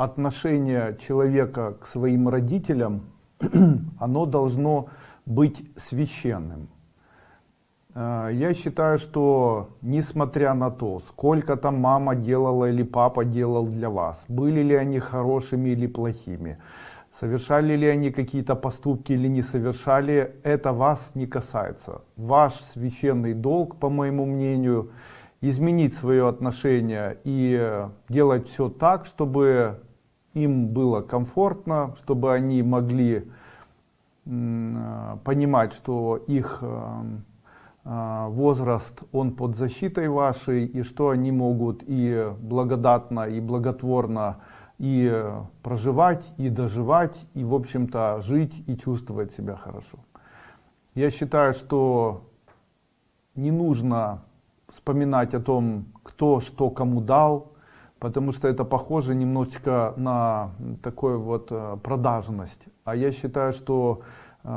отношение человека к своим родителям, оно должно быть священным. Э, я считаю, что несмотря на то, сколько там мама делала или папа делал для вас, были ли они хорошими или плохими, совершали ли они какие-то поступки или не совершали, это вас не касается. Ваш священный долг, по моему мнению, изменить свое отношение и делать все так, чтобы им было комфортно, чтобы они могли понимать, что их э, э, возраст, он под защитой вашей, и что они могут и благодатно, и благотворно и проживать, и доживать, и, в общем-то, жить и чувствовать себя хорошо. Я считаю, что не нужно вспоминать о том, кто что кому дал, потому что это похоже немножечко на такую вот э, продажность. А я считаю, что э,